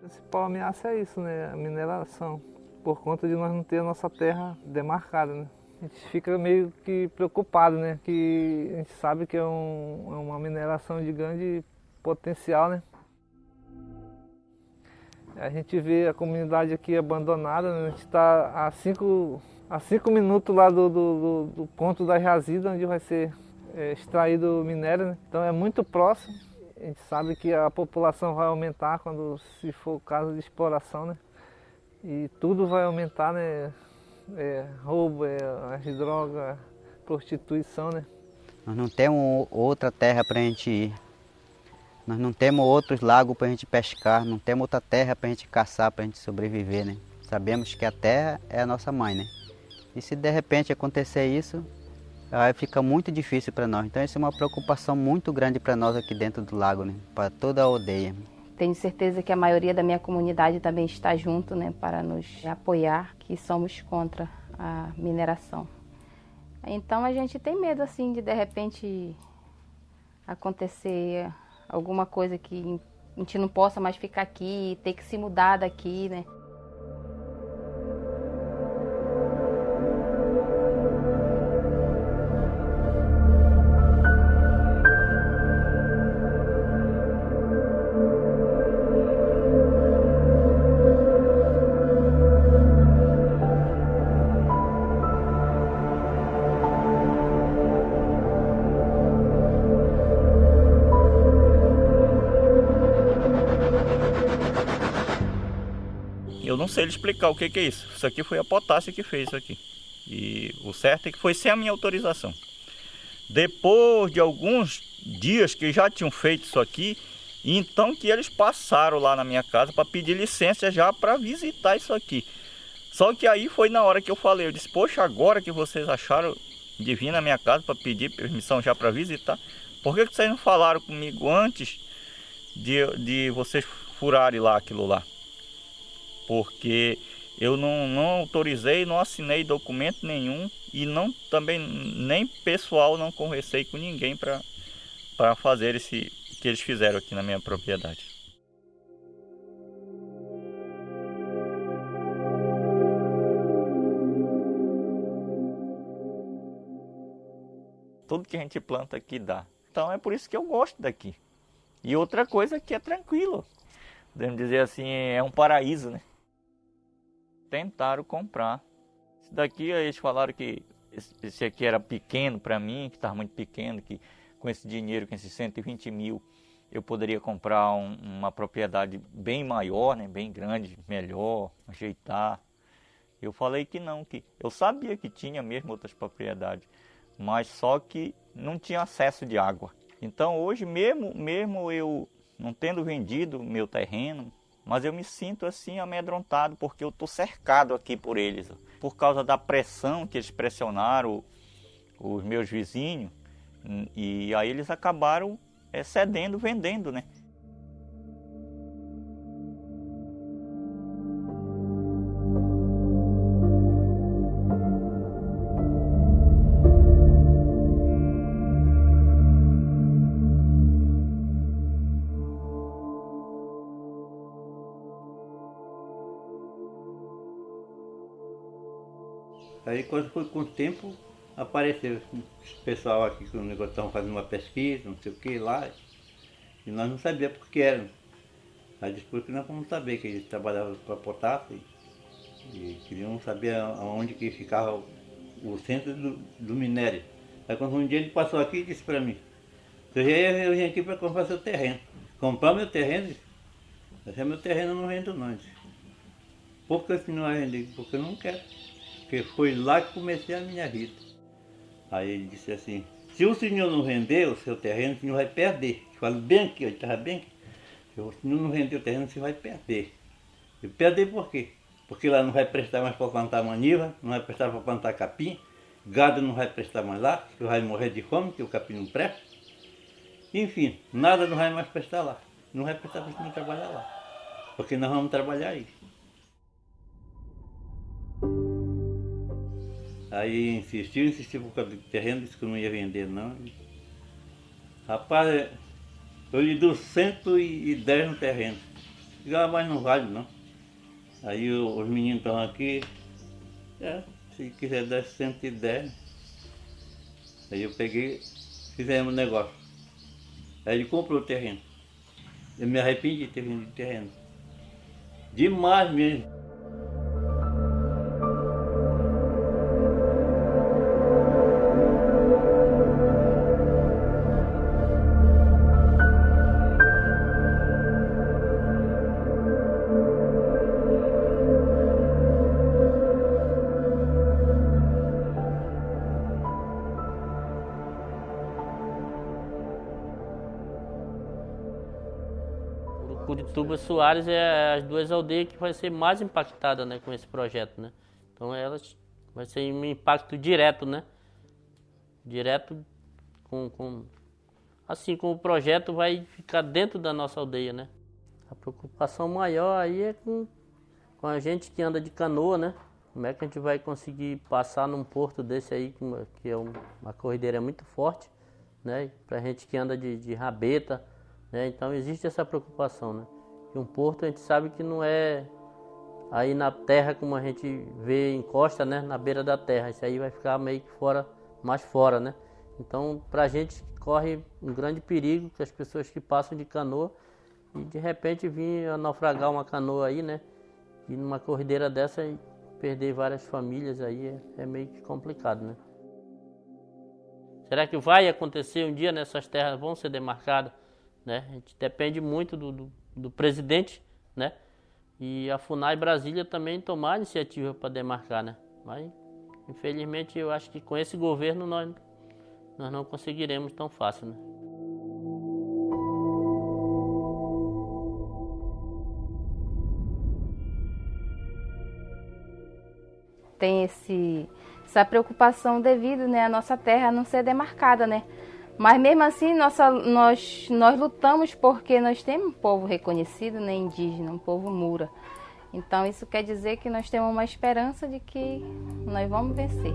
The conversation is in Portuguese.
A principal ameaça é isso, né? A mineração. Por conta de nós não ter a nossa terra demarcada, né? A gente fica meio que preocupado, né? Que a gente sabe que é, um, é uma mineração de grande potencial, né? A gente vê a comunidade aqui abandonada, né? a gente está a cinco, a cinco minutos lá do, do, do ponto da jazida, onde vai ser é, extraído o minério, né? então é muito próximo. A gente sabe que a população vai aumentar quando se for o caso de exploração, né? E tudo vai aumentar, né? É, roubo, é, as drogas, prostituição, né? Nós não temos outra terra para a gente ir. Nós não temos outros lagos para a gente pescar, não temos outra terra para a gente caçar, para a gente sobreviver, né? Sabemos que a terra é a nossa mãe, né? E se de repente acontecer isso, aí fica muito difícil para nós. Então isso é uma preocupação muito grande para nós aqui dentro do lago, né? Para toda a aldeia. Tenho certeza que a maioria da minha comunidade também está junto, né? Para nos apoiar, que somos contra a mineração. Então a gente tem medo assim de de repente acontecer alguma coisa que a gente não possa mais ficar aqui, ter que se mudar daqui, né? Não sei explicar o que, que é isso. Isso aqui foi a potássio que fez isso aqui. E o certo é que foi sem a minha autorização. Depois de alguns dias que já tinham feito isso aqui, então que eles passaram lá na minha casa para pedir licença já para visitar isso aqui. Só que aí foi na hora que eu falei, eu disse, poxa, agora que vocês acharam de vir na minha casa para pedir permissão já para visitar, por que, que vocês não falaram comigo antes de, de vocês furarem lá aquilo lá? Porque eu não, não autorizei, não assinei documento nenhum e não também nem pessoal não conversei com ninguém para fazer esse que eles fizeram aqui na minha propriedade. Tudo que a gente planta aqui dá. Então é por isso que eu gosto daqui. E outra coisa que é tranquilo. Podemos dizer assim, é um paraíso, né? Tentaram comprar. Esse daqui eles falaram que esse aqui era pequeno para mim, que estava muito pequeno, que com esse dinheiro, com esses 120 mil, eu poderia comprar um, uma propriedade bem maior, né, bem grande, melhor, ajeitar. Eu falei que não, que eu sabia que tinha mesmo outras propriedades, mas só que não tinha acesso de água. Então hoje mesmo, mesmo eu não tendo vendido meu terreno, mas eu me sinto assim amedrontado porque eu estou cercado aqui por eles. Por causa da pressão que eles pressionaram os meus vizinhos, e aí eles acabaram é, cedendo, vendendo, né? Aí quando foi com o tempo, apareceu esse pessoal aqui que o negócio estavam fazendo uma pesquisa, não sei o que lá, e nós não sabíamos por que era. Aí depois que nós fomos saber que eles trabalhavam com a potássio e, queriam saber aonde que ficava o, centro do, do, minério. Aí quando um dia ele passou aqui e disse para mim, eu, eu vim aqui para comprar seu terreno. Comprar meu terreno? Esse é meu terreno, não vendo não. Por que não vai vender? Porque eu não quero. Porque foi lá que comecei a minha vida. Aí ele disse assim, se o senhor não vender o seu terreno, o senhor vai perder. Eu falo bem aqui, ele estava bem aqui. Se o senhor não vender o terreno, você vai perder. Eu perder por quê? Porque lá não vai prestar mais para plantar maniva, não vai prestar para plantar capim, gado não vai prestar mais lá, que vai morrer de fome, que o capim não presta. Enfim, nada não vai mais prestar lá. Não vai prestar para não trabalhar lá. Porque nós vamos trabalhar aí. Aí insistiu, insistiu por causa do terreno, disse que não ia vender não. Rapaz, eu lhe dou 110 no terreno. Chegava mais no vale, não. Aí os meninos estão aqui. É, se quiser dar 110. Aí eu peguei, fizemos um negócio. Aí ele comprou o terreno. Eu me arrependi de ter vendido o terreno. Demais mesmo. Curituba Soares é as duas aldeias que vai ser mais impactada né, com esse projeto, né? Então elas vai ser um impacto direto, né? Direto com, com assim como o projeto vai ficar dentro da nossa aldeia, né? A preocupação maior aí é com, com a gente que anda de canoa, né? Como é que a gente vai conseguir passar num porto desse aí, que uma- é um- uma corrideira muito forte, né? Pra gente que anda de, de rabeta, né? Então existe essa preocupação, né? Um porto a gente sabe que não é aí na terra como a gente vê em costa, né? Na beira da terra. Isso aí vai ficar meio que fora, mais fora, né? Então, pra gente corre um grande perigo que as pessoas que passam de canoa e de repente vir a naufragar uma canoa aí, né? E numa corrideira dessa perder várias famílias aí é, é meio que complicado, né? Será que vai acontecer um dia nessas terras vão ser demarcadas? Né? A gente depende muito do, do, do presidente, né? E a FUNAI Brasília também tomar iniciativa para demarcar, né? Mas, infelizmente, eu acho que com esse governo nós, nós não conseguiremos tão fácil, né? tem esse, essa preocupação devido né, à nossa terra não ser demarcada, né? Mas mesmo assim nossa, nós, nós lutamos porque nós temos um povo reconhecido, né, indígena, um povo mura. Então isso quer dizer que nós temos uma esperança de que nós vamos vencer.